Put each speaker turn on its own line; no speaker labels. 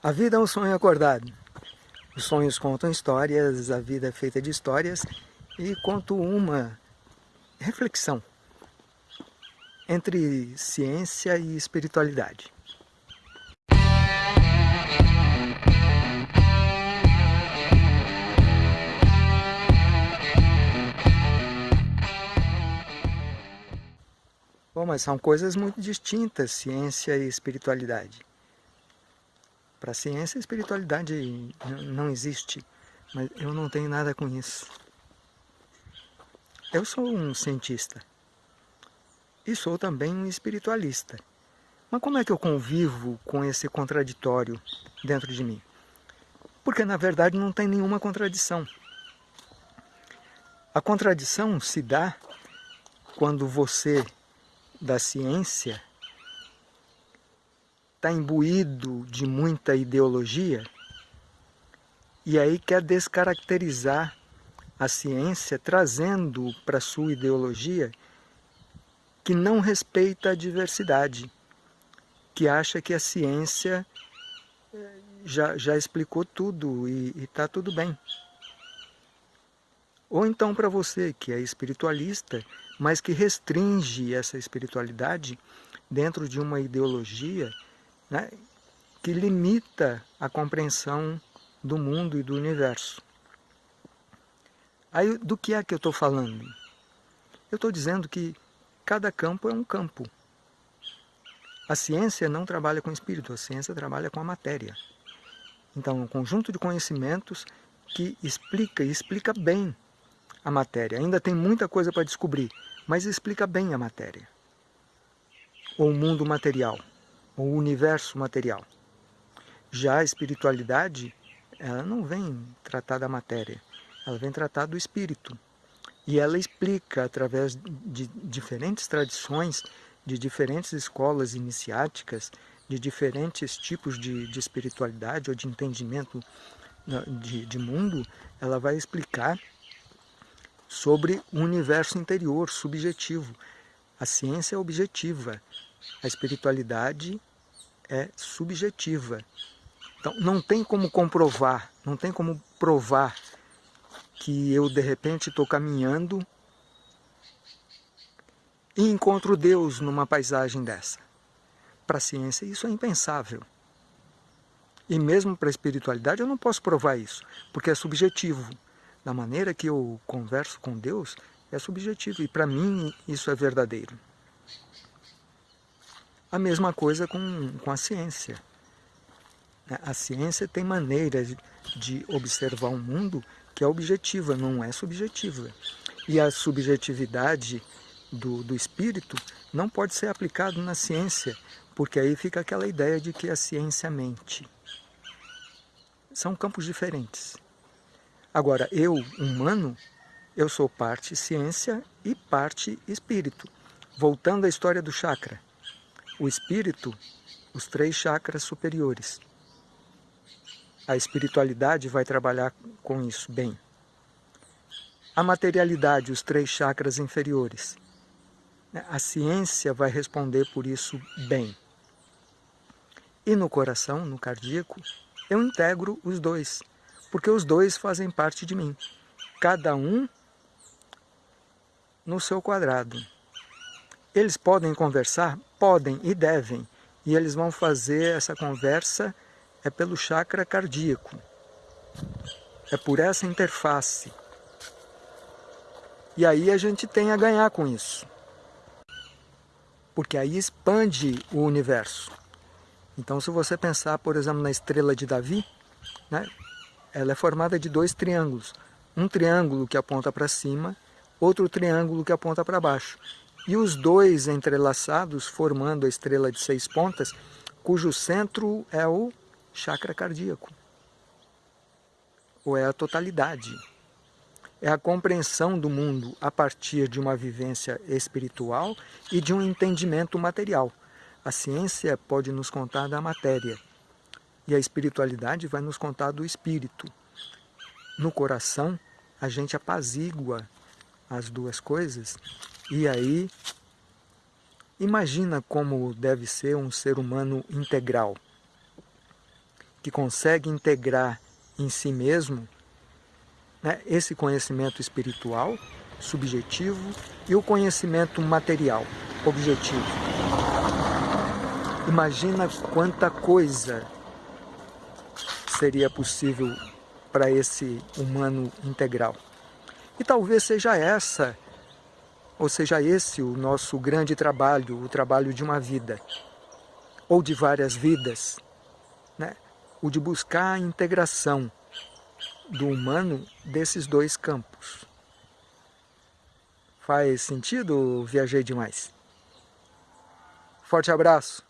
A vida é um sonho acordado. Os sonhos contam histórias, a vida é feita de histórias e conto uma reflexão entre ciência e espiritualidade. Bom, mas são coisas muito distintas, ciência e espiritualidade. Para a ciência, a espiritualidade não existe, mas eu não tenho nada com isso. Eu sou um cientista e sou também um espiritualista. Mas como é que eu convivo com esse contraditório dentro de mim? Porque na verdade não tem nenhuma contradição. A contradição se dá quando você, da ciência, está imbuído de muita ideologia e aí quer descaracterizar a ciência trazendo para sua ideologia que não respeita a diversidade, que acha que a ciência eh, já, já explicou tudo e está tudo bem. Ou então para você que é espiritualista, mas que restringe essa espiritualidade dentro de uma ideologia né, que limita a compreensão do mundo e do universo. Aí, do que é que eu estou falando? Eu estou dizendo que cada campo é um campo. A ciência não trabalha com o espírito, a ciência trabalha com a matéria. Então, um conjunto de conhecimentos que explica e explica bem a matéria. Ainda tem muita coisa para descobrir, mas explica bem a matéria. Ou o mundo material o universo material. Já a espiritualidade, ela não vem tratar da matéria, ela vem tratar do espírito. E ela explica, através de diferentes tradições, de diferentes escolas iniciáticas, de diferentes tipos de, de espiritualidade ou de entendimento de, de mundo, ela vai explicar sobre o universo interior, subjetivo. A ciência é objetiva, a espiritualidade é subjetiva. Então, não tem como comprovar, não tem como provar que eu, de repente, estou caminhando e encontro Deus numa paisagem dessa. Para a ciência, isso é impensável. E mesmo para a espiritualidade, eu não posso provar isso, porque é subjetivo. Da maneira que eu converso com Deus, é subjetivo. E para mim, isso é verdadeiro. A mesma coisa com, com a ciência. A ciência tem maneiras de observar o um mundo que é objetiva, não é subjetiva. E a subjetividade do, do espírito não pode ser aplicado na ciência, porque aí fica aquela ideia de que a ciência mente. São campos diferentes. Agora, eu, humano, eu sou parte ciência e parte espírito. Voltando à história do chakra o espírito, os três chakras superiores. A espiritualidade vai trabalhar com isso bem. A materialidade, os três chakras inferiores. A ciência vai responder por isso bem. E no coração, no cardíaco, eu integro os dois, porque os dois fazem parte de mim, cada um no seu quadrado. Eles podem conversar? Podem e devem. E eles vão fazer essa conversa é pelo chakra cardíaco. É por essa interface. E aí a gente tem a ganhar com isso. Porque aí expande o universo. Então se você pensar, por exemplo, na estrela de Davi, né, ela é formada de dois triângulos. Um triângulo que aponta para cima, outro triângulo que aponta para baixo e os dois entrelaçados formando a estrela de seis pontas, cujo centro é o chakra cardíaco, ou é a totalidade. É a compreensão do mundo a partir de uma vivência espiritual e de um entendimento material. A ciência pode nos contar da matéria e a espiritualidade vai nos contar do espírito. No coração, a gente apazigua as duas coisas e aí, imagina como deve ser um ser humano integral. que consegue integrar em si mesmo né, esse conhecimento espiritual, subjetivo, e o conhecimento material, objetivo. Imagina quanta coisa seria possível para esse humano integral. E talvez seja essa, ou seja esse o nosso grande trabalho, o trabalho de uma vida, ou de várias vidas, né? o de buscar a integração do humano desses dois campos. Faz sentido viajei demais? Forte abraço!